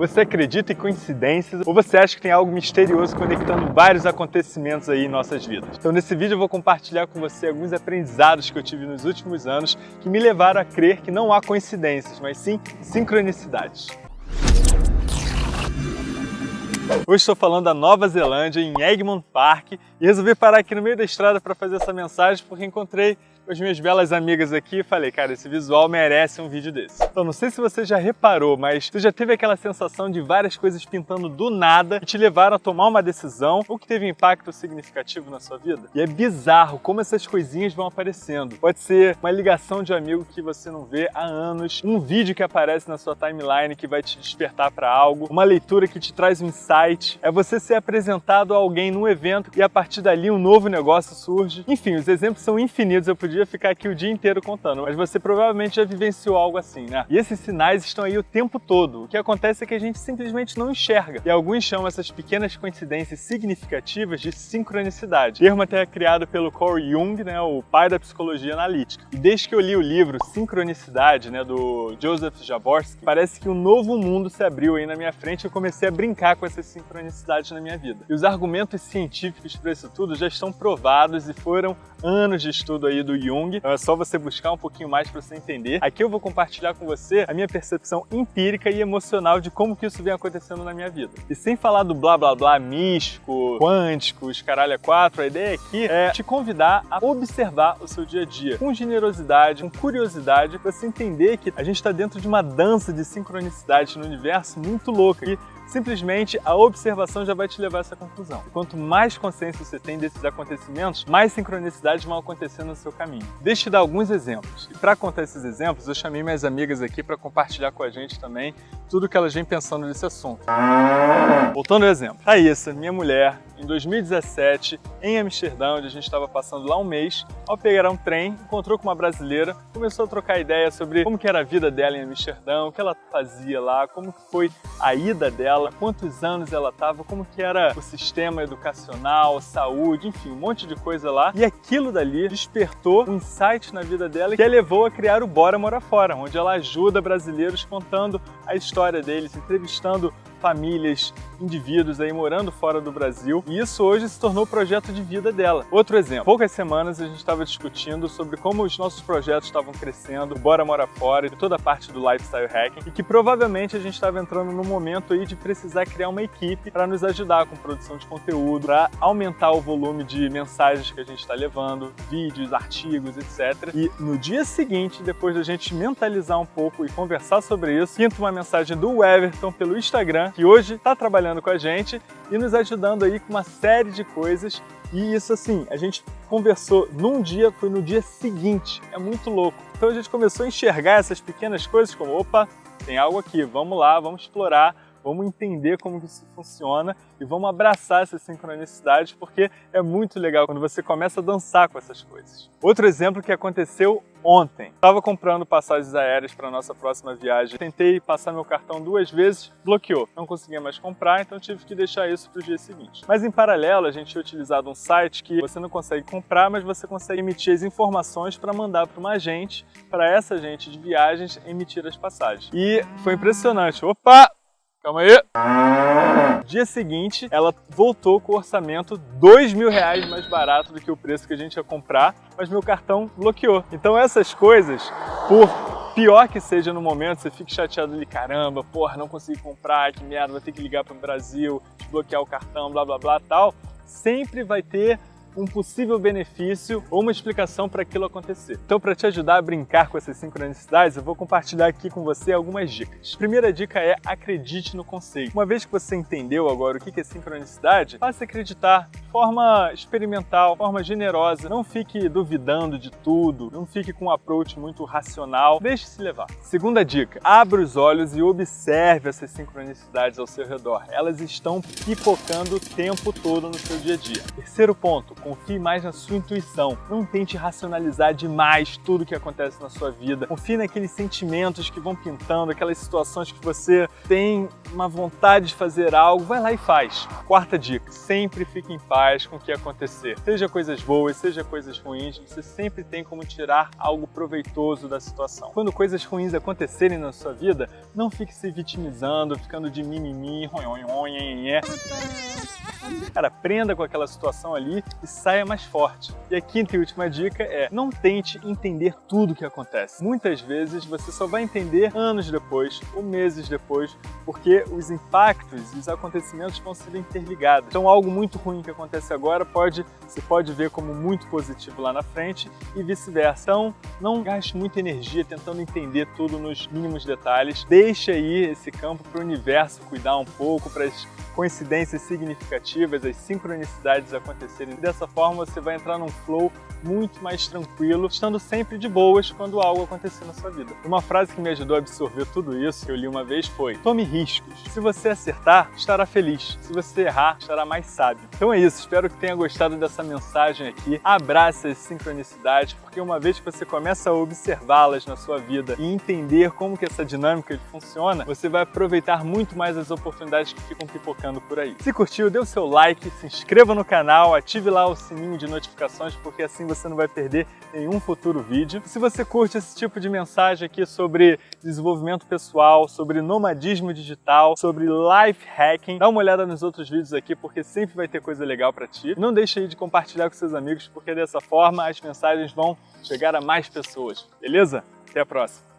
Você acredita em coincidências ou você acha que tem algo misterioso conectando vários acontecimentos aí em nossas vidas? Então nesse vídeo eu vou compartilhar com você alguns aprendizados que eu tive nos últimos anos que me levaram a crer que não há coincidências, mas sim sincronicidades. Hoje estou falando da Nova Zelândia, em Egmont Park, e resolvi parar aqui no meio da estrada para fazer essa mensagem porque encontrei com as minhas belas amigas aqui e falei, cara, esse visual merece um vídeo desse. Então não sei se você já reparou, mas você já teve aquela sensação de várias coisas pintando do nada e te levaram a tomar uma decisão ou que teve impacto significativo na sua vida? E é bizarro como essas coisinhas vão aparecendo. Pode ser uma ligação de amigo que você não vê há anos, um vídeo que aparece na sua timeline que vai te despertar para algo, uma leitura que te traz um insight, é você ser apresentado a alguém num evento e a partir dali um novo negócio surge. Enfim, os exemplos são infinitos, eu podia podia ficar aqui o dia inteiro contando, mas você provavelmente já vivenciou algo assim, né? E esses sinais estão aí o tempo todo. O que acontece é que a gente simplesmente não enxerga. E alguns chamam essas pequenas coincidências significativas de sincronicidade. Termo até criado pelo Carl Jung, né, o pai da psicologia analítica. E desde que eu li o livro Sincronicidade, né, do Joseph Jaworski, parece que um novo mundo se abriu aí na minha frente e eu comecei a brincar com essas sincronicidades na minha vida. E os argumentos científicos para isso tudo já estão provados e foram anos de estudo aí do Jung, então é só você buscar um pouquinho mais para você entender. Aqui eu vou compartilhar com você a minha percepção empírica e emocional de como que isso vem acontecendo na minha vida. E sem falar do blá blá blá místico, quântico, os caralho 4, a ideia aqui é te convidar a observar o seu dia a dia com generosidade, com curiosidade, para você entender que a gente está dentro de uma dança de sincronicidade no universo muito louca. E Simplesmente a observação já vai te levar a essa conclusão. quanto mais consciência você tem desses acontecimentos, mais sincronicidades vão acontecer no seu caminho. Deixa eu te dar alguns exemplos. E para contar esses exemplos, eu chamei minhas amigas aqui para compartilhar com a gente também tudo que elas vêm pensando nesse assunto. Voltando ao exemplo. Raíssa, minha mulher, em 2017, em Amsterdã, onde a gente estava passando lá um mês, ao pegar um trem, encontrou com uma brasileira, começou a trocar ideia sobre como que era a vida dela em Amsterdã, o que ela fazia lá, como que foi a ida dela, quantos anos ela estava, como que era o sistema educacional, saúde, enfim, um monte de coisa lá. E aquilo dali despertou um insight na vida dela que a levou a criar o Bora Mora Fora, onde ela ajuda brasileiros contando a história deles, entrevistando famílias, indivíduos aí morando fora do Brasil e isso hoje se tornou o projeto de vida dela. Outro exemplo, poucas semanas a gente estava discutindo sobre como os nossos projetos estavam crescendo, Bora Mora Fora e toda a parte do Lifestyle Hacking e que provavelmente a gente estava entrando no momento aí de precisar criar uma equipe para nos ajudar com produção de conteúdo, para aumentar o volume de mensagens que a gente está levando, vídeos, artigos, etc. E no dia seguinte, depois da gente mentalizar um pouco e conversar sobre isso, pinta uma mensagem do Everton pelo Instagram que hoje está trabalhando com a gente e nos ajudando aí com uma série de coisas. E isso assim, a gente conversou num dia, foi no dia seguinte. É muito louco. Então a gente começou a enxergar essas pequenas coisas como, opa, tem algo aqui, vamos lá, vamos explorar, vamos entender como isso funciona e vamos abraçar essas sincronicidades porque é muito legal quando você começa a dançar com essas coisas. Outro exemplo que aconteceu ontem. Estava comprando passagens aéreas para nossa próxima viagem. Tentei passar meu cartão duas vezes, bloqueou. Não conseguia mais comprar, então tive que deixar isso para o dia seguinte. Mas em paralelo, a gente tinha utilizado um site que você não consegue comprar, mas você consegue emitir as informações para mandar para uma agente, para essa agente de viagens emitir as passagens. E foi impressionante. Opa! Calma aí. Dia seguinte, ela voltou com o orçamento dois mil reais mais barato do que o preço que a gente ia comprar, mas meu cartão bloqueou. Então essas coisas, por pior que seja no momento, você fica chateado ali, caramba, porra, não consegui comprar, que merda, vou ter que ligar para o Brasil, desbloquear o cartão, blá blá blá tal, sempre vai ter um possível benefício ou uma explicação para aquilo acontecer. Então, para te ajudar a brincar com essas sincronicidades, eu vou compartilhar aqui com você algumas dicas. Primeira dica é acredite no conceito. Uma vez que você entendeu agora o que é sincronicidade, passe a acreditar de forma experimental, de forma generosa. Não fique duvidando de tudo, não fique com um approach muito racional. Deixe-se levar. Segunda dica, abra os olhos e observe essas sincronicidades ao seu redor. Elas estão pipocando o tempo todo no seu dia a dia. Terceiro ponto, confie mais na sua intuição. Não tente racionalizar demais tudo que acontece na sua vida. Confie naqueles sentimentos que vão pintando, aquelas situações que você tem uma vontade de fazer algo, vai lá e faz. Quarta dica, sempre fique em paz com o que acontecer. Seja coisas boas, seja coisas ruins, você sempre tem como tirar algo proveitoso da situação. Quando coisas ruins acontecerem na sua vida, não fique se vitimizando, ficando de mimimi, ronhonhonhonhonhonhé. Cara, aprenda com aquela situação ali e saia mais forte. E a quinta e última dica é não tente entender tudo o que acontece. Muitas vezes você só vai entender anos depois ou meses depois, porque os impactos e os acontecimentos vão ser interligados. Então algo muito ruim que acontece agora pode, você pode ver como muito positivo lá na frente e vice-versa. Então não gaste muita energia tentando entender tudo nos mínimos detalhes. Deixe aí esse campo para o universo cuidar um pouco, para as coincidências significativas, as sincronicidades acontecerem. Dessa forma você vai entrar num flow muito mais tranquilo, estando sempre de boas quando algo acontecer na sua vida. Uma frase que me ajudou a absorver tudo isso, que eu li uma vez, foi Tome riscos. Se você acertar, estará feliz. Se você errar, estará mais sábio. Então é isso, espero que tenha gostado dessa mensagem aqui. Abraça as sincronicidades, porque uma vez que você começa a observá-las na sua vida e entender como que essa dinâmica funciona, você vai aproveitar muito mais as oportunidades que ficam pipocando por aí. Se curtiu, dê o seu like, se inscreva no canal, ative lá o sininho de notificações, porque assim você não vai perder nenhum futuro vídeo. Se você curte esse tipo de mensagem aqui sobre desenvolvimento pessoal, sobre nomadismo digital, sobre life hacking, dá uma olhada nos outros vídeos aqui, porque sempre vai ter coisa legal para ti. Não deixe aí de compartilhar com seus amigos, porque dessa forma as mensagens vão chegar a mais pessoas, beleza? Até a próxima!